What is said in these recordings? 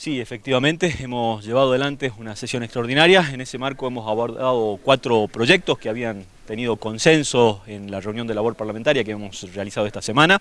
Sí, efectivamente, hemos llevado adelante una sesión extraordinaria. En ese marco hemos abordado cuatro proyectos que habían tenido consenso en la reunión de labor parlamentaria que hemos realizado esta semana.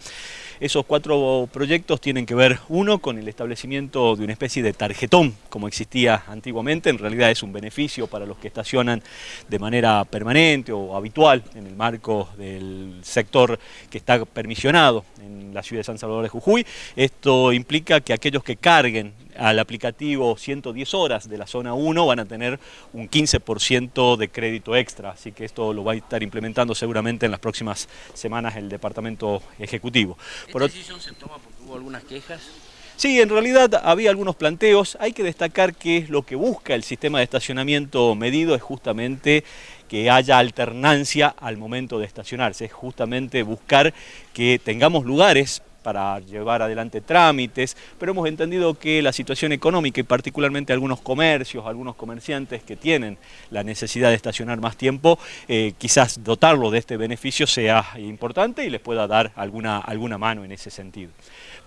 Esos cuatro proyectos tienen que ver, uno, con el establecimiento de una especie de tarjetón, como existía antiguamente, en realidad es un beneficio para los que estacionan de manera permanente o habitual en el marco del sector que está permisionado en la ciudad de San Salvador de Jujuy. Esto implica que aquellos que carguen al aplicativo 110 horas de la zona 1 van a tener un 15% de crédito extra, así que esto lo va a estar implementando seguramente en las próximas semanas el Departamento Ejecutivo. ¿Esta decisión se toma porque hubo algunas quejas? Sí, en realidad había algunos planteos. Hay que destacar que lo que busca el sistema de estacionamiento medido es justamente que haya alternancia al momento de estacionarse, es justamente buscar que tengamos lugares para llevar adelante trámites, pero hemos entendido que la situación económica y particularmente algunos comercios, algunos comerciantes que tienen la necesidad de estacionar más tiempo, eh, quizás dotarlo de este beneficio sea importante y les pueda dar alguna, alguna mano en ese sentido.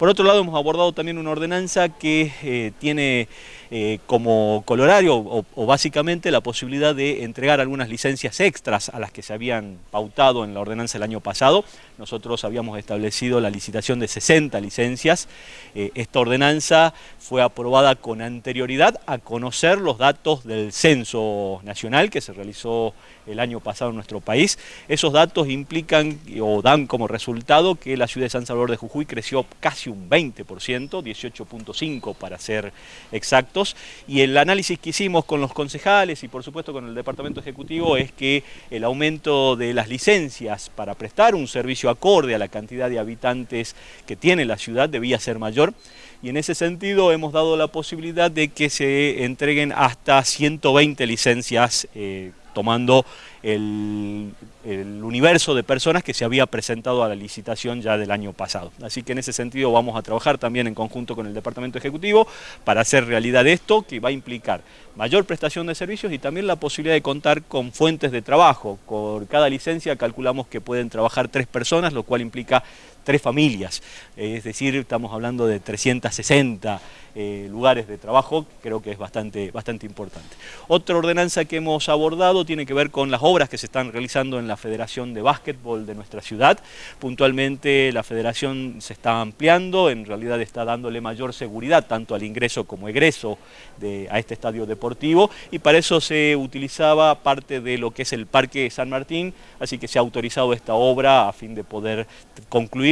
Por otro lado, hemos abordado también una ordenanza que eh, tiene eh, como colorario o, básicamente la posibilidad de entregar algunas licencias extras a las que se habían pautado en la ordenanza el año pasado. Nosotros habíamos establecido la licitación 60 licencias. Eh, esta ordenanza fue aprobada con anterioridad a conocer los datos del censo nacional que se realizó el año pasado en nuestro país. Esos datos implican o dan como resultado que la ciudad de San Salvador de Jujuy creció casi un 20%, 18.5 para ser exactos, y el análisis que hicimos con los concejales y por supuesto con el Departamento Ejecutivo es que el aumento de las licencias para prestar un servicio acorde a la cantidad de habitantes que tiene la ciudad debía ser mayor y en ese sentido hemos dado la posibilidad de que se entreguen hasta 120 licencias eh, tomando el, el, universo de personas que se había presentado a la licitación ya del año pasado. Así que en ese sentido vamos a trabajar también en conjunto con el Departamento Ejecutivo para hacer realidad esto que va a implicar mayor prestación de servicios y también la posibilidad de contar con fuentes de trabajo. Por cada licencia calculamos que pueden trabajar tres personas, lo cual implica tres familias, es decir, estamos hablando de 360 eh, lugares de trabajo, creo que es bastante, bastante importante. Otra ordenanza que hemos abordado tiene que ver con las obras que se están realizando en la Federación de Básquetbol de nuestra ciudad. Puntualmente la federación se está ampliando, en realidad está dándole mayor seguridad tanto al ingreso como egreso de, a este estadio deportivo y para eso se utilizaba parte de lo que es el Parque San Martín, así que se ha autorizado esta obra a fin de poder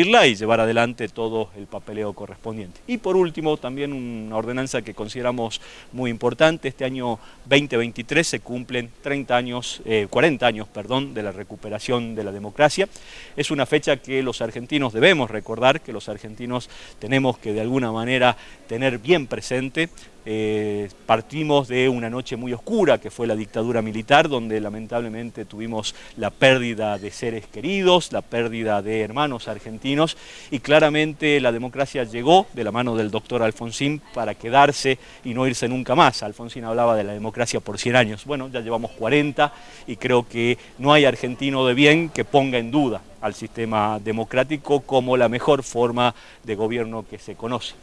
y llevar adelante todo el papeleo correspondiente. Y por último también un una ordenanza que consideramos muy importante. Este año 2023 se cumplen 30 años, eh, 40 años perdón, de la recuperación de la democracia. Es una fecha que los argentinos debemos recordar, que los argentinos tenemos que de alguna manera tener bien presente. Eh, partimos de una noche muy oscura que fue la dictadura militar, donde lamentablemente tuvimos la pérdida de seres queridos, la pérdida de hermanos argentinos y claramente la democracia llegó de la mano del doctor Alfonsín para quedarse y no irse nunca más. Alfonsín hablaba de la democracia por 100 años. Bueno, ya llevamos 40 y creo que no hay argentino de bien que ponga en duda al sistema democrático como la mejor forma de gobierno que se conoce.